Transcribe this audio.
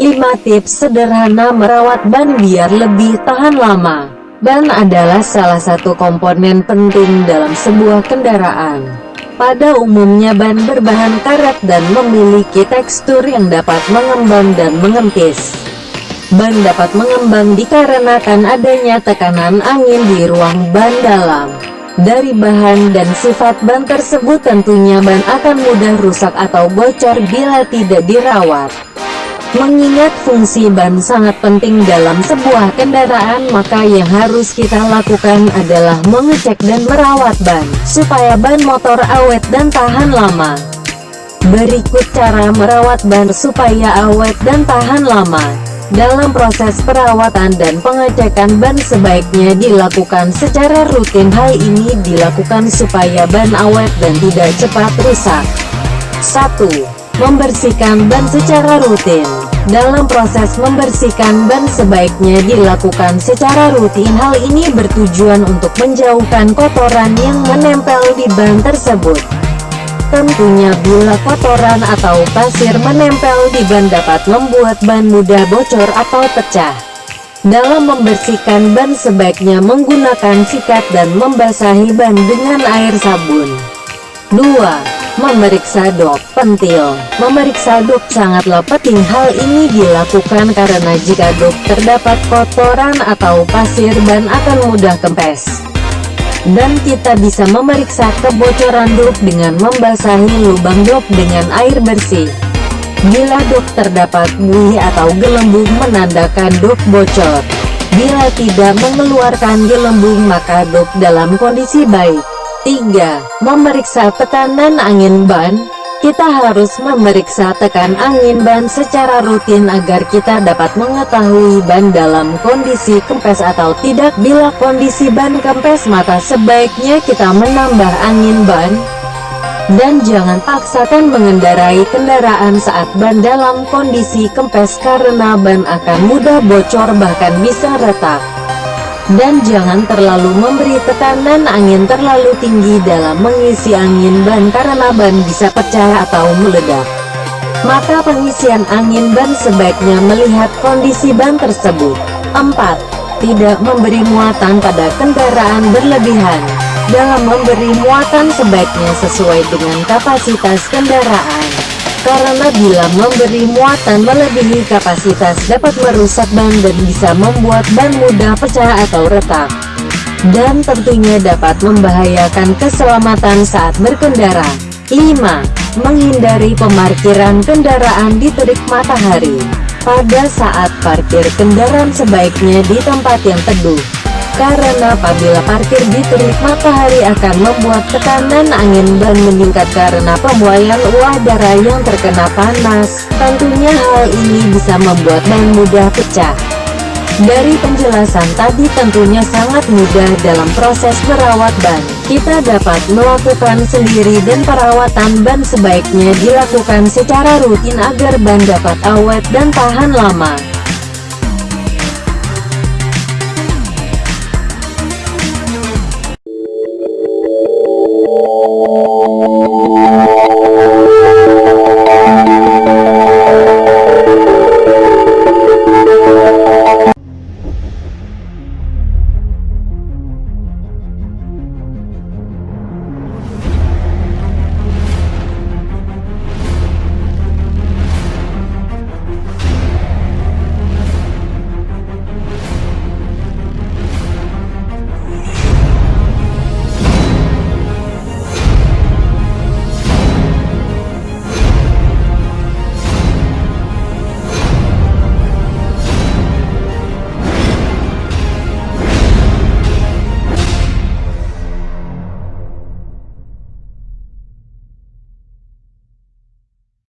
5 tips sederhana merawat ban biar lebih tahan lama. Ban adalah salah satu komponen penting dalam sebuah kendaraan. Pada umumnya ban berbahan karet dan memiliki tekstur yang dapat mengembang dan mengempis. Ban dapat mengembang dikarenakan adanya tekanan angin di ruang ban dalam. Dari bahan dan sifat ban tersebut tentunya ban akan mudah rusak atau bocor bila tidak dirawat. Mengingat fungsi ban sangat penting dalam sebuah kendaraan maka yang harus kita lakukan adalah mengecek dan merawat ban, supaya ban motor awet dan tahan lama. Berikut cara merawat ban supaya awet dan tahan lama. Dalam proses perawatan dan pengecekan ban sebaiknya dilakukan secara rutin hal ini dilakukan supaya ban awet dan tidak cepat rusak. 1 Membersihkan ban secara rutin Dalam proses membersihkan ban sebaiknya dilakukan secara rutin. Hal ini bertujuan untuk menjauhkan kotoran yang menempel di ban tersebut. Tentunya bila kotoran atau pasir menempel di ban dapat membuat ban mudah bocor atau pecah. Dalam membersihkan ban sebaiknya menggunakan sikat dan membasahi ban dengan air sabun. 2 memeriksa dop pentil. Memeriksa dop sangatlah penting hal ini dilakukan karena jika dop terdapat kotoran atau pasir ban akan mudah kempes. Dan kita bisa memeriksa kebocoran dop dengan membasahi lubang dop dengan air bersih. Bila dop terdapat buih atau gelembung menandakan dop bocor. Bila tidak mengeluarkan gelembung maka dop dalam kondisi baik. 3. Memeriksa tekanan angin ban kita harus memeriksa tekan angin ban secara rutin agar kita dapat mengetahui ban dalam kondisi kempes atau tidak. Bila kondisi ban kempes maka sebaiknya kita menambah angin ban. Dan jangan paksakan mengendarai kendaraan saat ban dalam kondisi kempes karena ban akan mudah bocor bahkan bisa retak dan jangan terlalu memberi tekanan angin terlalu tinggi dalam mengisi angin ban karena ban bisa pecah atau meledak. Maka pengisian angin ban sebaiknya melihat kondisi ban tersebut. 4. Tidak memberi muatan pada kendaraan berlebihan. Dalam memberi muatan sebaiknya sesuai dengan kapasitas kendaraan karena bila memberi muatan melebihi kapasitas dapat merusak ban dan bisa membuat ban mudah pecah atau retak. Dan tentunya dapat membahayakan keselamatan saat berkendara. 5. Menghindari pemarkiran kendaraan di terik matahari. Pada saat parkir kendaraan sebaiknya di tempat yang teduh karena apabila parkir di terik matahari akan membuat tekanan angin ban meningkat karena pembuayan udara yang terkena panas. Tentunya hal ini bisa membuat ban mudah pecah. Dari penjelasan tadi tentunya sangat mudah dalam proses merawat ban. Kita dapat melakukan sendiri dan perawatan ban sebaiknya dilakukan secara rutin agar ban dapat awet dan tahan lama.